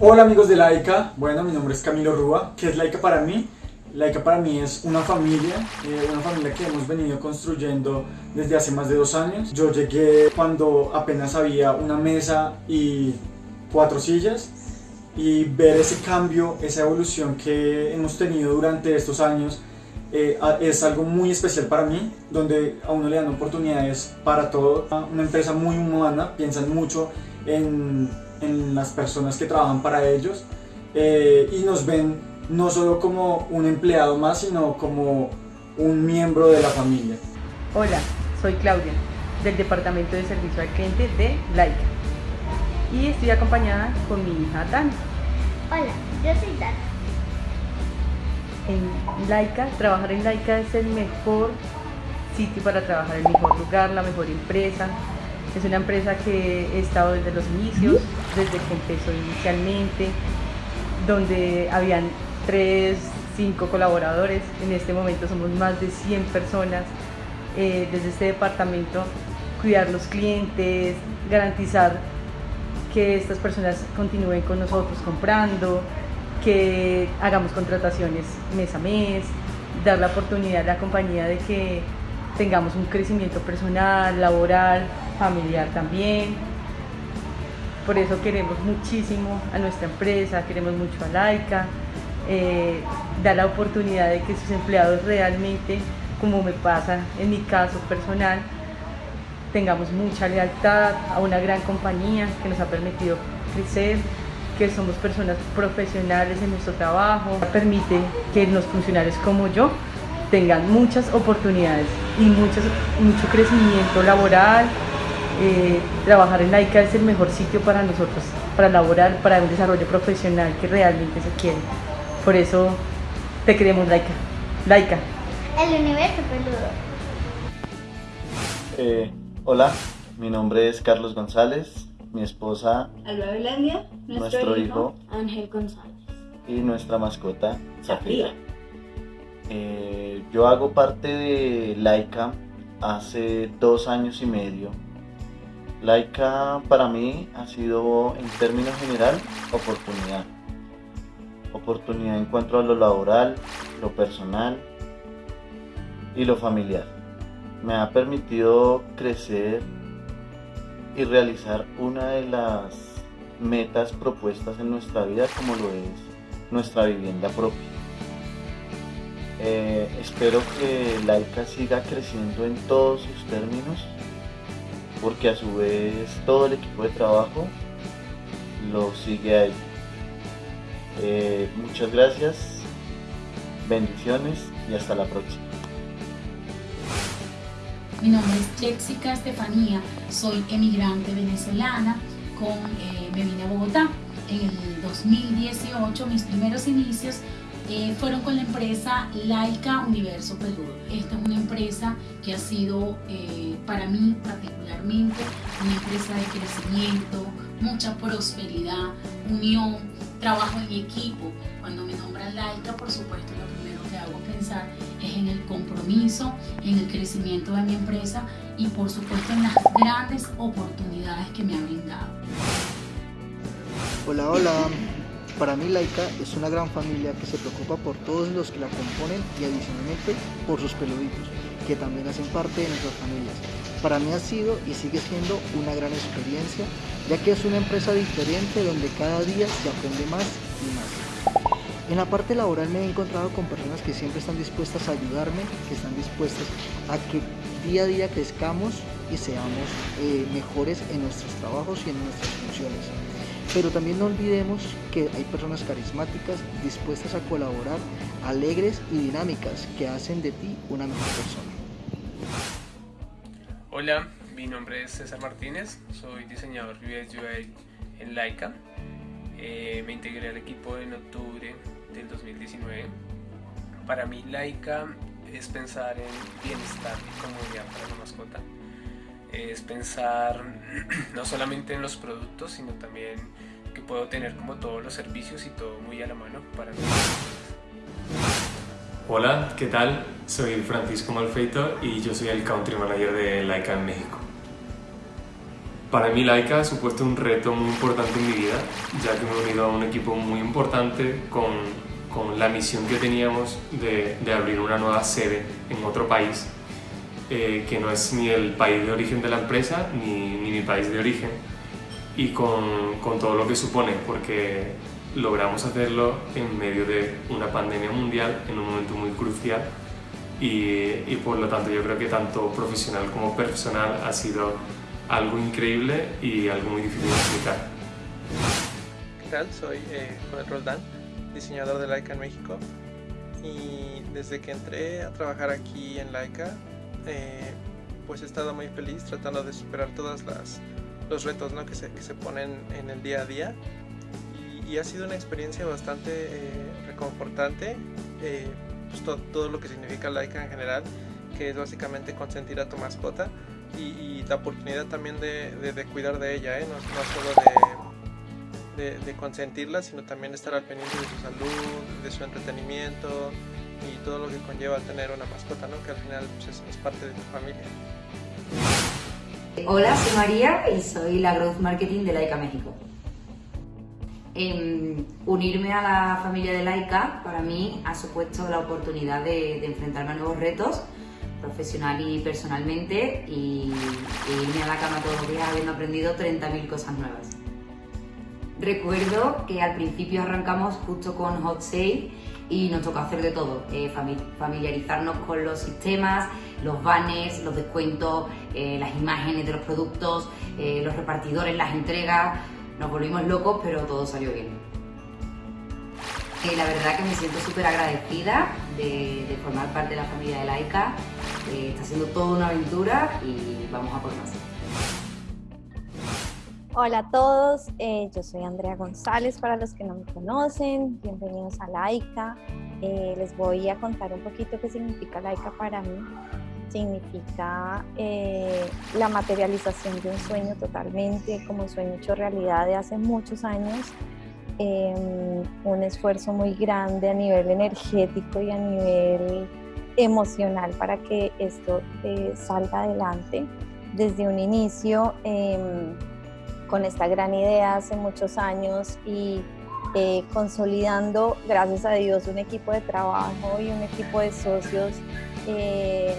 Hola amigos de Laika, bueno mi nombre es Camilo Rúa, ¿qué es Laika para mí? Laika para mí es una familia, eh, una familia que hemos venido construyendo desde hace más de dos años. Yo llegué cuando apenas había una mesa y cuatro sillas y ver ese cambio, esa evolución que hemos tenido durante estos años eh, es algo muy especial para mí, donde a uno le dan oportunidades para todo. Una empresa muy humana, piensan mucho en, en las personas que trabajan para ellos eh, y nos ven no solo como un empleado más, sino como un miembro de la familia. Hola, soy Claudia, del Departamento de Servicio al Cliente de Laika y estoy acompañada con mi hija Dani. Hola, yo soy Dani. En Laika, trabajar en Laika es el mejor sitio para trabajar, el mejor lugar, la mejor empresa. Es una empresa que he estado desde los inicios, desde que empezó inicialmente, donde habían 3, 5 colaboradores. En este momento somos más de 100 personas. Eh, desde este departamento, cuidar los clientes, garantizar que estas personas continúen con nosotros comprando, que hagamos contrataciones mes a mes, dar la oportunidad a la compañía de que tengamos un crecimiento personal, laboral, familiar también. Por eso queremos muchísimo a nuestra empresa, queremos mucho a Laika, eh, dar la oportunidad de que sus empleados realmente, como me pasa en mi caso personal, tengamos mucha lealtad a una gran compañía que nos ha permitido crecer, que somos personas profesionales en nuestro trabajo, permite que los funcionarios como yo tengan muchas oportunidades y mucho crecimiento laboral. Eh, trabajar en Laika es el mejor sitio para nosotros, para laborar, para un desarrollo profesional que realmente se quiere. Por eso te queremos, Laika. Laika. El universo peludo. Eh, hola, mi nombre es Carlos González, mi esposa Alba Belandia, nuestro, Nuestro hijo, hijo. Ángel González. y nuestra mascota Zafira. Eh, yo hago parte de Laika hace dos años y medio. Laika para mí ha sido en términos general oportunidad. Oportunidad en cuanto a lo laboral, lo personal y lo familiar. Me ha permitido crecer y realizar una de las metas propuestas en nuestra vida como lo es nuestra vivienda propia. Eh, espero que Laika siga creciendo en todos sus términos porque a su vez todo el equipo de trabajo lo sigue a ella. Eh, muchas gracias, bendiciones y hasta la próxima. Mi nombre es Jessica Estefanía, soy emigrante venezolana, con, eh, me vine a Bogotá. En el 2018, mis primeros inicios eh, fueron con la empresa Laika Universo Peludo. Esta es una empresa que ha sido eh, para mí particularmente una empresa de crecimiento, mucha prosperidad, unión, trabajo en equipo. Cuando me nombran Laika, por supuesto, lo primero que hago pensar es en el compromiso, en el crecimiento de mi empresa y por supuesto en las grandes oportunidades que me ha brindado. Hola, hola. Para mí Laika es una gran familia que se preocupa por todos los que la componen y adicionalmente por sus peluditos, que también hacen parte de nuestras familias. Para mí ha sido y sigue siendo una gran experiencia, ya que es una empresa diferente donde cada día se aprende más y más. En la parte laboral me he encontrado con personas que siempre están dispuestas a ayudarme, que están dispuestas a que día a día crezcamos y seamos eh, mejores en nuestros trabajos y en nuestras funciones. Pero también no olvidemos que hay personas carismáticas dispuestas a colaborar, alegres y dinámicas que hacen de ti una mejor persona. Hola, mi nombre es César Martínez, soy diseñador UX UI en Laika. Eh, me integré al equipo en octubre del 2019. Para mí Laika es pensar en bienestar y comodidad para la mascota. Es pensar no solamente en los productos, sino también que puedo tener como todos los servicios y todo muy a la mano para los Hola, ¿qué tal? Soy Francisco Malfeito y yo soy el Country Manager de Laika en México. Para mí Laika ha supuesto un reto muy importante en mi vida, ya que me he unido a un equipo muy importante con, con la misión que teníamos de, de, abrir una nueva sede en otro país, eh, que no es ni el país de origen de la empresa ni, ni mi país de origen, y con, con todo lo que supone, porque logramos hacerlo en medio de una pandemia mundial, en un momento muy crucial, y, y por lo tanto yo creo que tanto profesional como personal ha sido algo increíble y algo muy difícil de explicar. ¿Qué tal? Soy eh, Joel Roldán, diseñador de Laika en México y desde que entré a trabajar aquí en Laika eh, pues he estado muy feliz tratando de superar todos los retos ¿no? que, se, que, se, ponen en el día a día y, y ha sido una experiencia bastante eh, reconfortante pues to, todo lo que significa Laika en general que es básicamente consentir a tu mascota y, y, la oportunidad también de, de, de cuidar de ella, ¿eh? no, no, solo de, de, consentirla, sino también estar al pendiente de su salud, de su entretenimiento y todo lo que conlleva tener una mascota, ¿no? que al final pues, es, parte de tu familia. Hola, soy María y soy la Growth Marketing de Laika México. Eh, unirme a la familia de Laika para mí ha supuesto la oportunidad de, de enfrentarme a nuevos retos profesional y personalmente y, y irme a la cama todos los días habiendo aprendido 30.000 cosas nuevas. Recuerdo que al principio arrancamos justo con Hot Sale y nos tocó hacer de todo, eh, familiarizarnos con los sistemas, los banners, los descuentos, eh, las imágenes de los productos, eh, los repartidores, las entregas. Nos volvimos locos, pero todo salió bien. La verdad que me siento súper agradecida de, de, formar parte de la familia de Laika. Está siendo toda una aventura y vamos a por más. Hola a todos, eh, yo soy Andrea González para los que no me conocen, bienvenidos a Laika. Eh, les voy a contar un poquito qué significa Laika para mí. Significa eh, la materialización de un sueño totalmente, como sueño hecho realidad de hace muchos años. un esfuerzo muy grande a nivel energético y a nivel emocional para que esto salga adelante. Desde un inicio em, con esta gran idea hace muchos años y eh, consolidando, gracias a Dios, un equipo de trabajo y un equipo de socios, eh,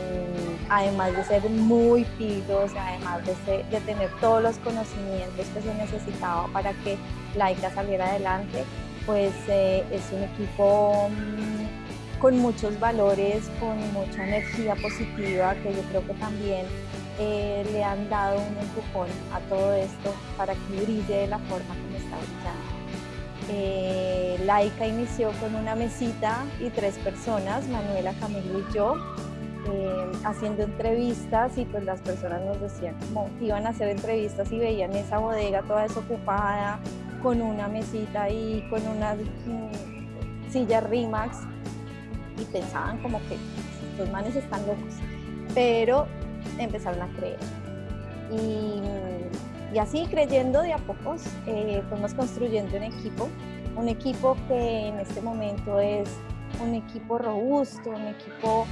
además de ser muy pilos, además de, tener todos los conocimientos que se necesitaba para que Laika saliera adelante, pues eh, es un equipo mmm, con muchos valores, con mucha energía positiva, que yo creo que también eh, le han dado un empujón a todo esto para que brille de la forma como está brillando. Eh, Laika inició con una mesita y tres personas, Manuela, Camilo y yo, eh, haciendo entrevistas y pues las personas nos decían como iban a hacer entrevistas y veían esa bodega toda desocupada, con una mesita y con unas mm, sillas Rimax y pensaban como que estos manes están locos. Pero empezaron a creer. Y, y así creyendo de a pocos eh, fuimos construyendo un equipo, un equipo que en este momento es un equipo robusto, un equipo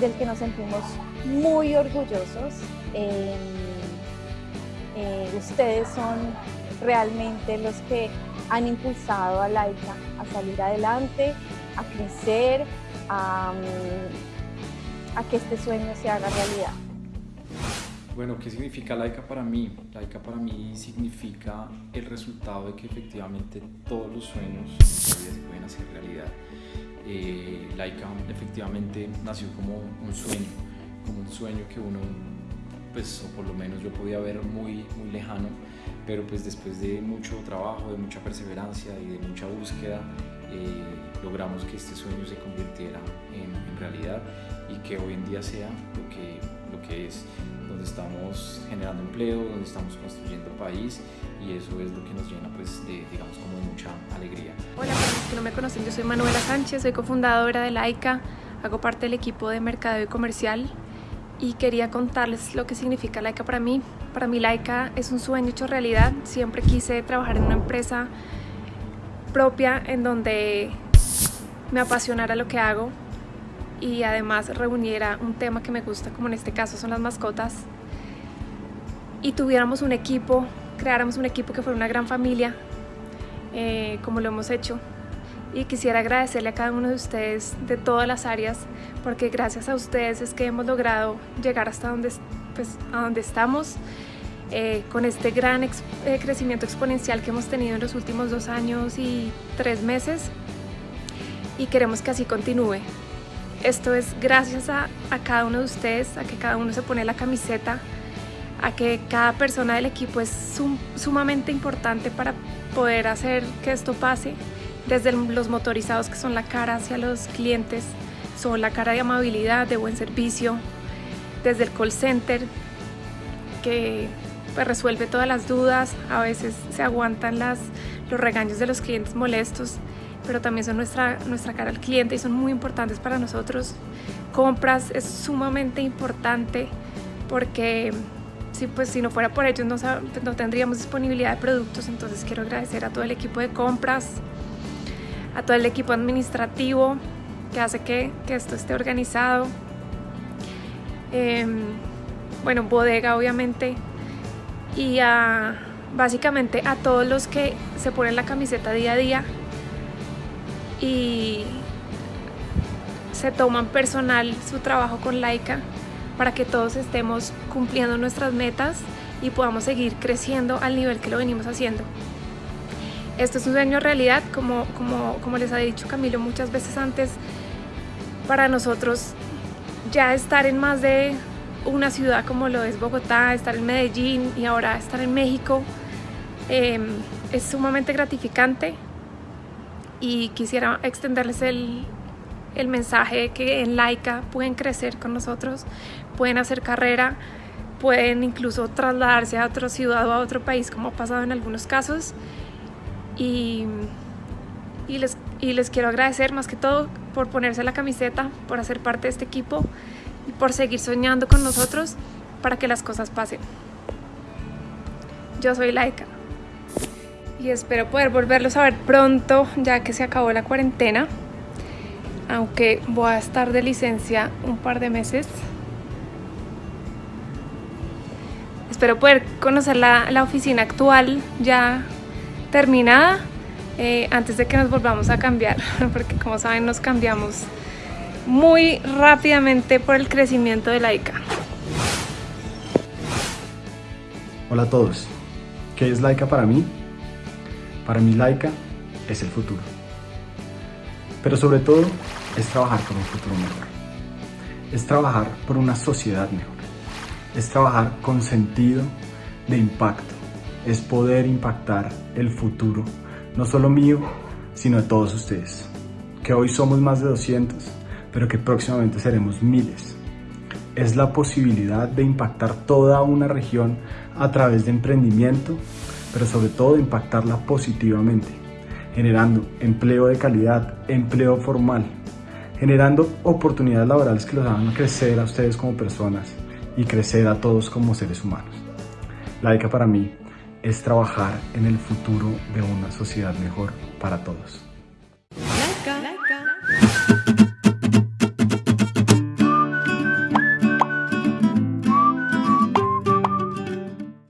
del que nos sentimos muy orgullosos. Eh, eh, ustedes son realmente los que han impulsado a Laika a salir adelante, a crecer, a, a que este sueño se haga realidad. Bueno, ¿qué significa Laika para mí? Laika para mí significa el resultado de que efectivamente todos los sueños se pueden hacer realidad. Eh, Laika efectivamente nació como un sueño, como un sueño que uno, pues, o por lo menos yo podía ver muy, muy lejano, pero pues después de mucho trabajo, de mucha perseverancia y de mucha búsqueda, eh, logramos que este sueño se convirtiera en, en realidad y que hoy en día sea lo que, lo que es donde estamos generando empleo, donde estamos construyendo país y eso es lo que nos llena pues de, digamos, como de mucha alegría. Hola, para los que no me conocen, yo soy Manuela Sánchez, soy cofundadora de Laika, hago parte del equipo de mercadeo y comercial y quería contarles lo que significa Laika para mí. Para mí Laika es un sueño hecho realidad, siempre quise trabajar en una empresa propia en donde me apasionara lo que hago y además reuniera un tema que me gusta, como en este caso son las mascotas. y tuviéramos un equipo, creáramos un equipo que fuera una gran familia, eh, como lo hemos hecho. Y quisiera agradecerle a cada uno de ustedes de todas las áreas, porque gracias a ustedes es que hemos logrado llegar hasta donde, pues, a donde estamos, eh, con este gran eh, crecimiento exponencial que hemos tenido en los últimos dos años y tres meses. Y queremos que así continúe. Esto es gracias a, cada uno de ustedes, a que cada uno se pone la camiseta, a que cada persona del equipo es sumamente importante para poder hacer que esto pase, desde los motorizados que son la cara hacia los clientes, son la cara de amabilidad, de buen servicio, desde el call center que pues, resuelve todas las dudas, a veces se aguantan las, los regaños de los clientes molestos, pero también son nuestra, nuestra cara al cliente y son muy importantes para nosotros. Compras es sumamente importante porque si, pues, si no fuera por ellos no, no tendríamos disponibilidad de productos, entonces quiero agradecer a todo el equipo de compras, a todo el equipo administrativo que hace que, que esto esté organizado. Em, bueno, bodega obviamente y a, básicamente a todos los que se ponen la camiseta día a día y se toman personal su trabajo con Laika para que todos estemos cumpliendo nuestras metas y podamos seguir creciendo al nivel que lo venimos haciendo. Esto es un sueño realidad, como, como, como les ha dicho Camilo muchas veces antes, para nosotros ya estar en más de una ciudad como lo es Bogotá, estar en Medellín y ahora estar en México, em, es sumamente gratificante y quisiera extenderles el, el mensaje que en Laika pueden crecer con nosotros, pueden hacer carrera, pueden incluso trasladarse a otra ciudad o a otro país como ha pasado en algunos casos. Y, y, les, y les quiero agradecer más que todo por ponerse la camiseta, por hacer parte de este equipo y por seguir soñando con nosotros para que las cosas pasen. Yo soy Laika y espero poder volverlos a ver pronto ya que se acabó la cuarentena aunque voy a estar de licencia un par de meses. Espero poder conocer la, oficina actual ya terminada eh, antes de que nos volvamos a cambiar, porque como saben nos cambiamos muy rápidamente por el crecimiento de Laika. Hola a todos, ¿qué es Laika para mí? Para mí Laika es el futuro. Pero sobre todo es trabajar por un futuro mejor. Es trabajar por una sociedad mejor. Es trabajar con sentido de impacto. Es poder impactar el futuro, no solo mío, sino de todos ustedes. Que hoy somos más de 200, pero que próximamente seremos miles. Es la posibilidad de impactar toda una región a través de emprendimiento, pero sobre todo impactarla positivamente, generando empleo de calidad, empleo formal, generando oportunidades laborales que los hagan crecer a ustedes como personas y crecer a todos como seres humanos. La ICA para mí es trabajar en el futuro de una sociedad mejor para todos.